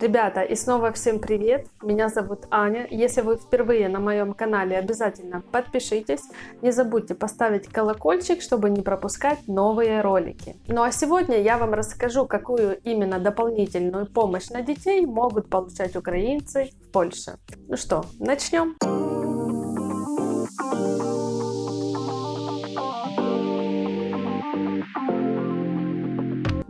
Ребята, и снова всем привет! Меня зовут Аня. Если вы впервые на моем канале, обязательно подпишитесь. Не забудьте поставить колокольчик, чтобы не пропускать новые ролики. Ну а сегодня я вам расскажу, какую именно дополнительную помощь на детей могут получать украинцы в Польше. Ну что, начнем?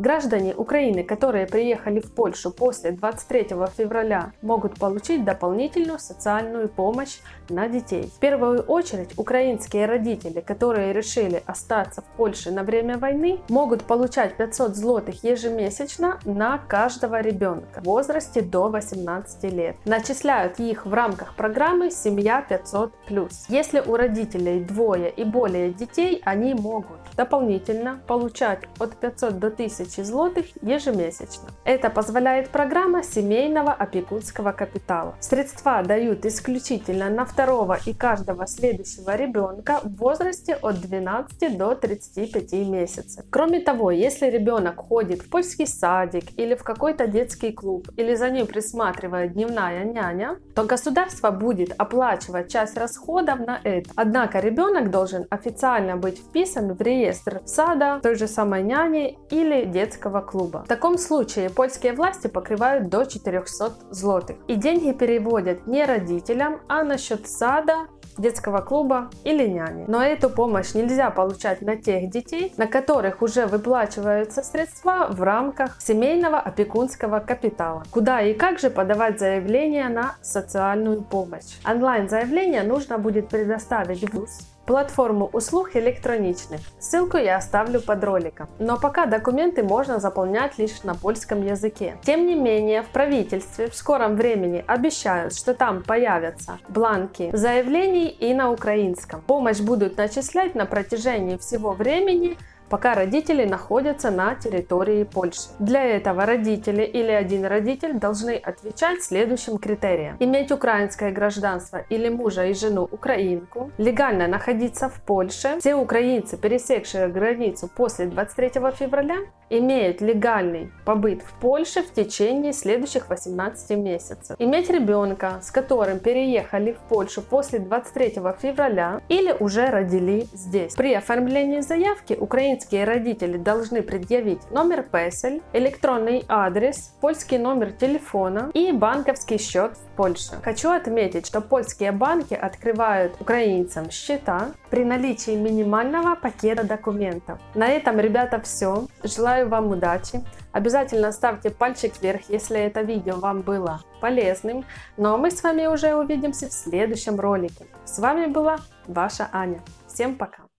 Граждане Украины, которые приехали в Польшу после 23 февраля, могут получить дополнительную социальную помощь на детей. В первую очередь, украинские родители, которые решили остаться в Польше на время войны, могут получать 500 злотых ежемесячно на каждого ребенка в возрасте до 18 лет. Начисляют их в рамках программы «Семья 500+.» Если у родителей двое и более детей, они могут дополнительно получать от 500 до 1000 тысячи злотых ежемесячно. Это позволяет программа семейного опекунского капитала. Средства дают исключительно на второго и каждого следующего ребенка в возрасте от 12 до 35 месяцев. Кроме того, если ребенок ходит в польский садик или в какой-то детский клуб, или за ним присматривает дневная няня, то государство будет оплачивать часть расходов на это. Однако ребенок должен официально быть вписан в реестр сада, той же самой няни или детского клуба. В таком случае польские власти покрывают до 400 злотых. И деньги переводят не родителям, а на счет сада, детского клуба или няни. Но эту помощь нельзя получать на тех детей, на которых уже выплачиваются средства в рамках семейного опекунского капитала. Куда и как же подавать заявление на социальную помощь? Онлайн заявление нужно будет предоставить в ВУЗ платформу услуг электроничных. Ссылку я оставлю под роликом. Но пока документы можно заполнять лишь на польском языке. Тем не менее, в правительстве в скором времени обещают, что там появятся бланки заявлений и на украинском. Помощь будут начислять на протяжении всего времени пока родители находятся на территории Польши. Для этого родители или один родитель должны отвечать следующим критериям. Иметь украинское гражданство или мужа и жену украинку, легально находиться в Польше, все украинцы, пересекшие границу после 23 февраля, имеют легальный побыт в Польше в течение следующих 18 месяцев. Иметь ребенка, с которым переехали в Польшу после 23 февраля или уже родили здесь. При оформлении заявки украинские родители должны предъявить номер ПЕСЕЛь, электронный адрес, польский номер телефона и банковский счет в Польше. Хочу отметить, что польские банки открывают украинцам счета при наличии минимального пакета документов. На этом, ребята, все. Желаю вам удачи. Обязательно ставьте пальчик вверх, если это видео вам было полезным. Ну а мы с вами уже увидимся в следующем ролике. С вами была ваша Аня. Всем пока!